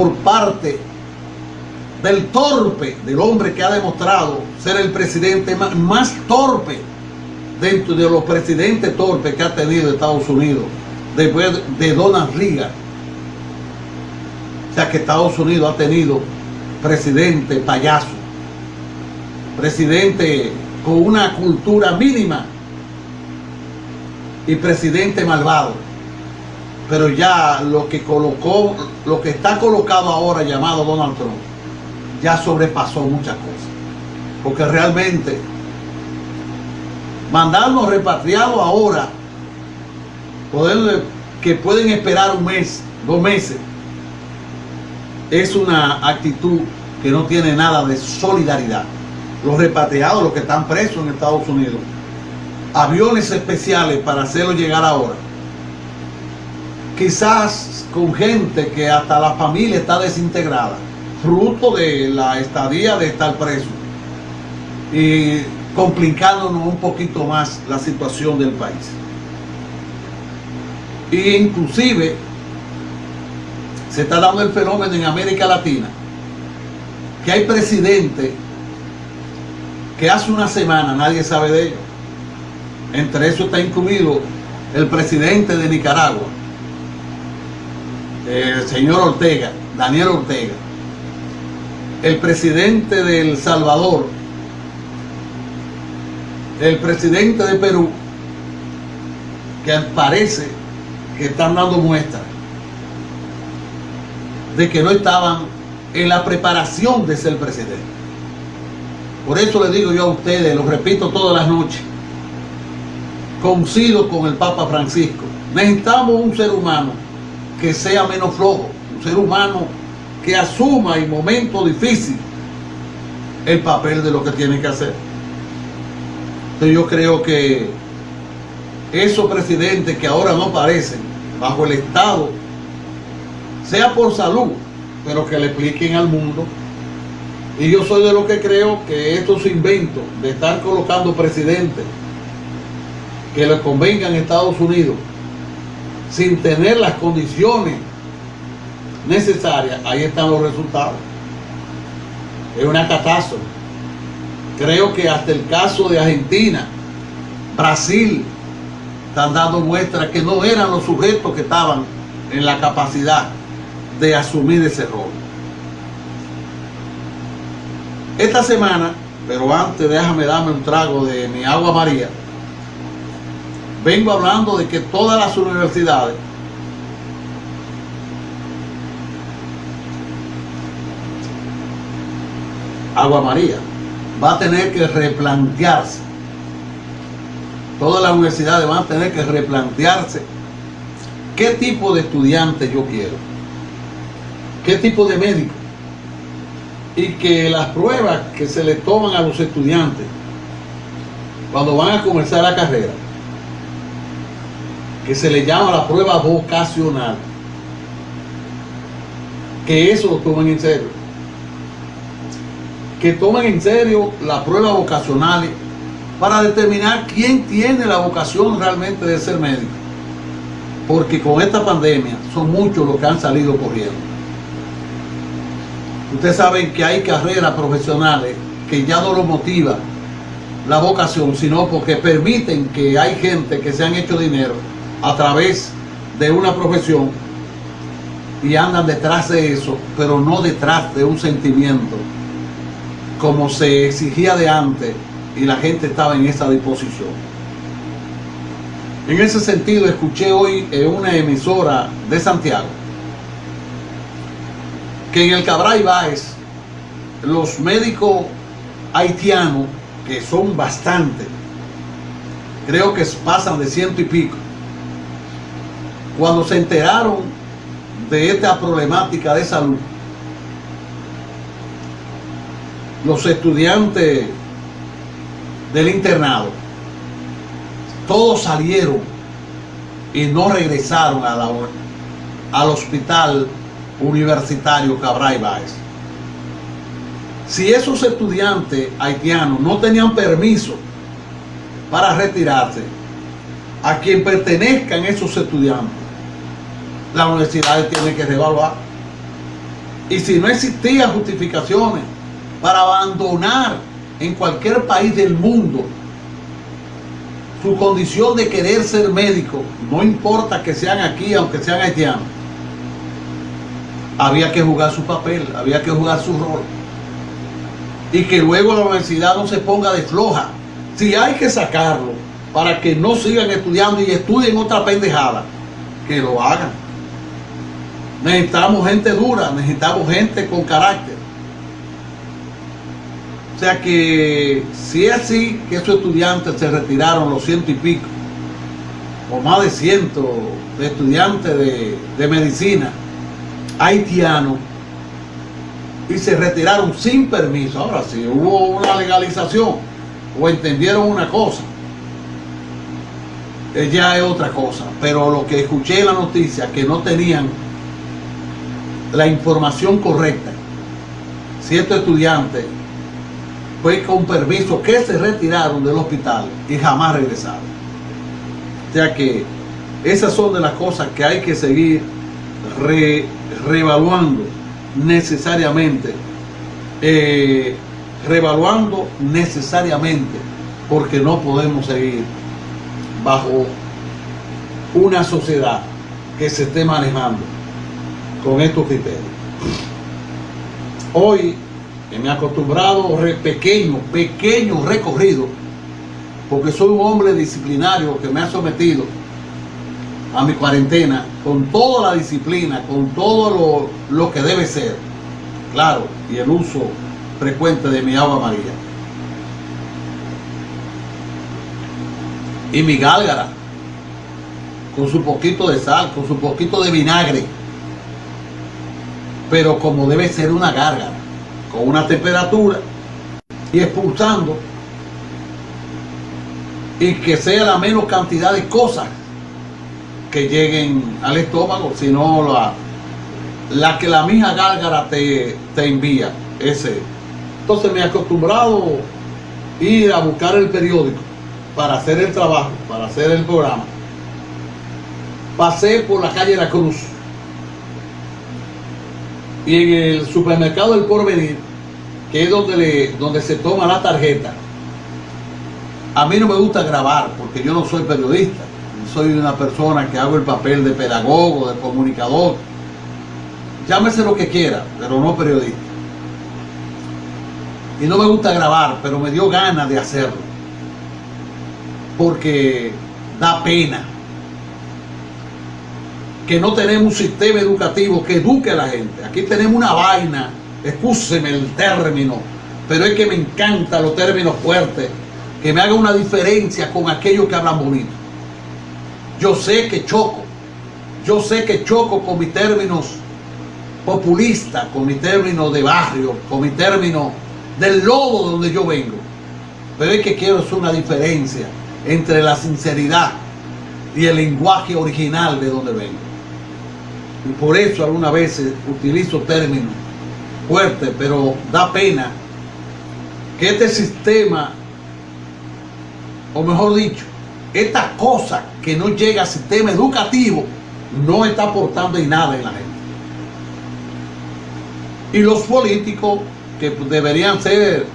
por parte del torpe, del hombre que ha demostrado ser el presidente más, torpe dentro de los presidentes torpes que ha tenido Estados Unidos, después de Donald Reagan. O sea que Estados Unidos ha tenido presidente payaso, presidente con una cultura mínima y presidente malvado. Pero ya lo que colocó, lo que está colocado ahora llamado Donald Trump, ya sobrepasó muchas cosas. Porque realmente mandarnos repatriados ahora, poder, que pueden esperar un mes, dos meses, es una actitud que no tiene nada de solidaridad. Los repatriados, los que están presos en Estados Unidos, aviones especiales para hacerlo llegar ahora. Quizás con gente que hasta la familia está desintegrada, fruto de la estadía de estar preso y complicándonos un poquito más la situación del país. E inclusive se está dando el fenómeno en América Latina que hay presidentes que hace una semana nadie sabe de ellos. Entre eso está incluido el presidente de Nicaragua, el señor Ortega, Daniel Ortega, el presidente de El Salvador, el presidente de Perú, que parece que están dando muestras de que no estaban en la preparación de ser presidente. Por eso le digo yo a ustedes, lo repito todas las noches, coincido con el Papa Francisco, necesitamos un ser humano que sea menos flojo, un ser humano que asuma en momentos difíciles el papel de lo que tiene que hacer. Entonces yo creo que esos presidentes que ahora no aparecen bajo el Estado, sea por salud, pero que le expliquen al mundo. Y yo soy de lo que creo que estos inventos de estar colocando presidentes que le convengan a Estados Unidos sin tener las condiciones necesarias, ahí están los resultados. Es una catástrofe. Creo que hasta el caso de Argentina, Brasil, están dando muestras que no eran los sujetos que estaban en la capacidad de asumir ese rol. Esta semana, pero antes déjame darme un trago de mi agua María, vengo hablando de que todas las universidades Agua María va a tener que replantearse. Todas las universidades van a tener que replantearse qué tipo de estudiante yo quiero qué tipo de médico. Y que las pruebas que se le toman a los estudiantes cuando van a comenzar la carrera que se le llama la prueba vocacional que eso lo tomen en serio. Que tomen en serio la prueba vocacional para determinar quién tiene la vocación realmente de ser médico. Porque con esta pandemia son muchos los que han salido corriendo. Ustedes saben que hay carreras profesionales que ya no lo motiva la vocación, sino porque permiten que hay gente que se han hecho dinero a través de una profesión y andan detrás de eso, pero no detrás de un sentimiento como se exigía de antes y la gente estaba en esa disposición. En ese sentido, escuché hoy en una emisora de Santiago que en el Cabral Báez los médicos haitianos, que son bastantes, creo que pasan de ciento y pico, cuando se enteraron de esta problemática de salud, los estudiantes del internado, todos salieron y no regresaron al hospital universitario Cabral Báez. Si esos estudiantes haitianos no tenían permiso para retirarse, a quien pertenezcan esos estudiantes, la universidad tiene que revaluar. Y si no existían justificaciones para abandonar en cualquier país del mundo su condición de querer ser médico, no importa que sean aquí, aunque sean haitianos, había que jugar su papel, había que jugar su rol. Y que luego la universidad no se ponga de floja. Si hay que sacarlo para que no sigan estudiando y estudien otra pendejada, que lo hagan. Necesitamos gente dura, necesitamos gente con carácter. O sea que si es así que esos estudiantes se retiraron los ciento y pico, o más de ciento de estudiantes de, de medicina haitianos, y se retiraron sin permiso. Ahora si hubo una legalización o entendieron una cosa, ya es otra cosa. Pero lo que escuché en la noticia, que no tenían la información correcta, ciertos estudiantes fue con permiso que se retiraron del hospital y jamás regresaron. Sea que esas son de las cosas que hay que seguir reevaluando necesariamente, eh, reevaluando necesariamente, porque no podemos seguir bajo una sociedad que se esté manejando con estos criterios. Hoy me he acostumbrado re pequeño, pequeño recorrido, porque soy un hombre disciplinario que me ha sometido a mi cuarentena con toda la disciplina, con todo lo, lo que debe ser, claro, y el uso frecuente de mi agua amarilla. Y mi gálgara, con su poquito de sal, con su poquito de vinagre, pero como debe ser una gárgara, con una temperatura y expulsando y que sea la menos cantidad de cosas que lleguen al estómago, sino la, la que la misma gárgara te, te envía. Ese. Entonces me he acostumbrado ir a buscar el periódico para hacer el trabajo, para hacer el programa. Pasé por la calle La Cruz y en el supermercado del Porvenir, que es donde, le, donde se toma la tarjeta, a mí no me gusta grabar porque yo no soy periodista soy una persona que hago el papel de pedagogo, de comunicador. Llámese lo que quiera, pero no periodista. Y no me gusta grabar, pero me dio ganas de hacerlo. Porque da pena que no tenemos un sistema educativo que eduque a la gente. Aquí tenemos una vaina, escúseme el término, pero es que me encantan los términos fuertes, que me haga una diferencia con aquellos que hablan bonito. Yo sé que choco, yo sé que choco con mis términos populistas, con mi término de barrio, con mi término del lodo donde yo vengo. Pero es que quiero hacer una diferencia entre la sinceridad y el lenguaje original de donde vengo. Y por eso algunas veces utilizo términos fuertes, pero da pena que este sistema, o mejor dicho, esta cosa que no llega al sistema educativo no está aportando nada en la gente. Y los políticos que deberían ser